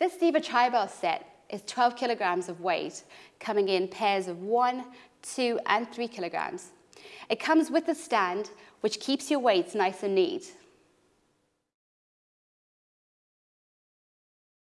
This Diva Tribal set is 12 kilograms of weight, coming in pairs of one, two, and three kilograms. It comes with a stand, which keeps your weights nice and neat.